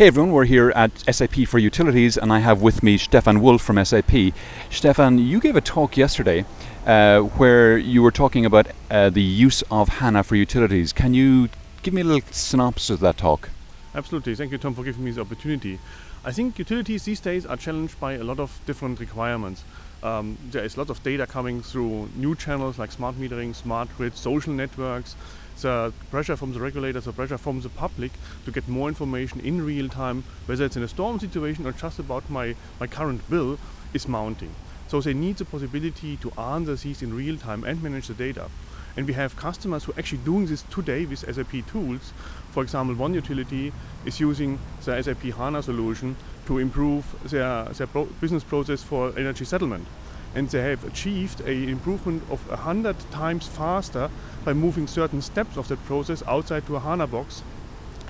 Hey everyone, we're here at SAP for Utilities and I have with me Stefan Wolf from SAP. Stefan, you gave a talk yesterday uh, where you were talking about uh, the use of HANA for utilities. Can you give me a little synopsis of that talk? Absolutely, thank you Tom for giving me the opportunity. I think utilities these days are challenged by a lot of different requirements. Um, there is a lot of data coming through new channels like smart metering, smart grid, social networks, the pressure from the regulators, the pressure from the public to get more information in real time, whether it's in a storm situation or just about my, my current bill, is mounting. So they need the possibility to answer these in real time and manage the data. And we have customers who are actually doing this today with SAP tools. For example, one utility is using the SAP HANA solution to improve their, their pro business process for energy settlement and they have achieved an improvement of 100 times faster by moving certain steps of that process outside to a HANA box,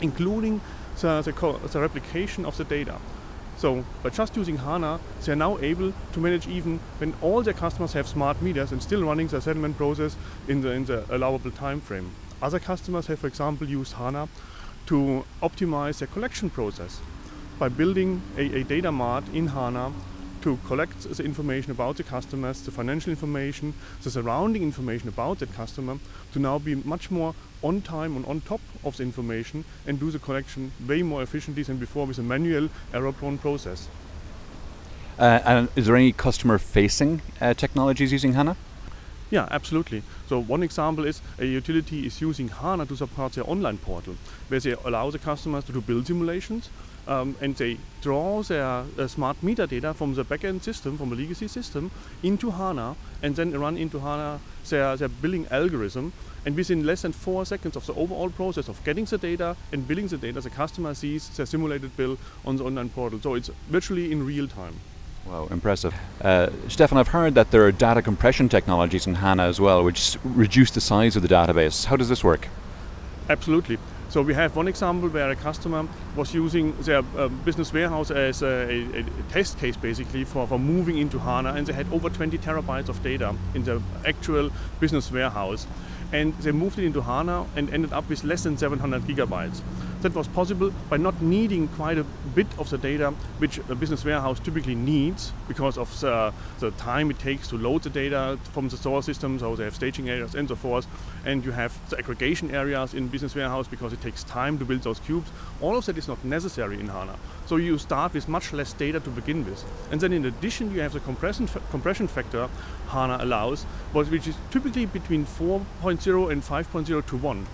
including the, the, the replication of the data. So by just using HANA, they're now able to manage even when all their customers have smart meters and still running the settlement process in the, in the allowable time frame. Other customers have, for example, used HANA to optimize their collection process by building a, a data mart in HANA to collect the information about the customers, the financial information, the surrounding information about that customer, to now be much more on time and on top of the information and do the collection way more efficiently than before with a manual error-prone process. Uh, and is there any customer-facing uh, technologies using HANA? Yeah, absolutely. So one example is a utility is using HANA to support their online portal, where they allow the customers to do bill simulations um, and they draw their uh, smart meter data from the backend system, from a legacy system, into HANA and then run into HANA their, their billing algorithm. And within less than four seconds of the overall process of getting the data and billing the data, the customer sees their simulated bill on the online portal. So it's virtually in real time. Wow, impressive. Uh, Stefan, I've heard that there are data compression technologies in HANA as well, which reduce the size of the database. How does this work? Absolutely. So we have one example where a customer was using their uh, business warehouse as a, a, test case basically for, for moving into HANA and they had over 20 terabytes of data in the actual business warehouse and they moved it into HANA and ended up with less than 700 gigabytes. That was possible by not needing quite a bit of the data which a business warehouse typically needs because of the, the time it takes to load the data from the source system, so they have staging areas and so forth, and you have the aggregation areas in business warehouse because it takes time to build those cubes. All of that is not necessary in HANA. So you start with much less data to begin with. And then in addition you have the compression, compression factor HANA allows, which is typically between 4.0 and 5.0 to 1.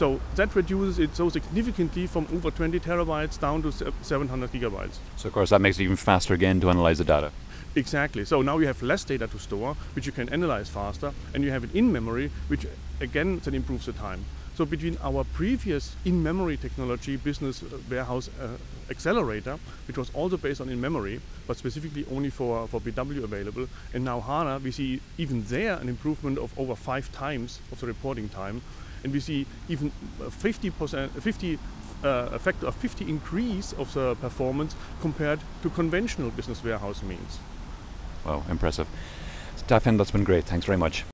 So that reduces it so significantly from over 20 terabytes down to 700 gigabytes. So of course that makes it even faster again to analyze the data. Exactly. So now you have less data to store, which you can analyze faster, and you have it in memory, which again then improves the time. So between our previous in-memory technology business uh, warehouse uh, accelerator, which was also based on in-memory, but specifically only for, for BW available, and now HANA, we see even there an improvement of over five times of the reporting time and we see even 50%, 50 uh, a factor of 50 increase of the performance compared to conventional business warehouse means. Wow, impressive. Stefan, that's been great. Thanks very much.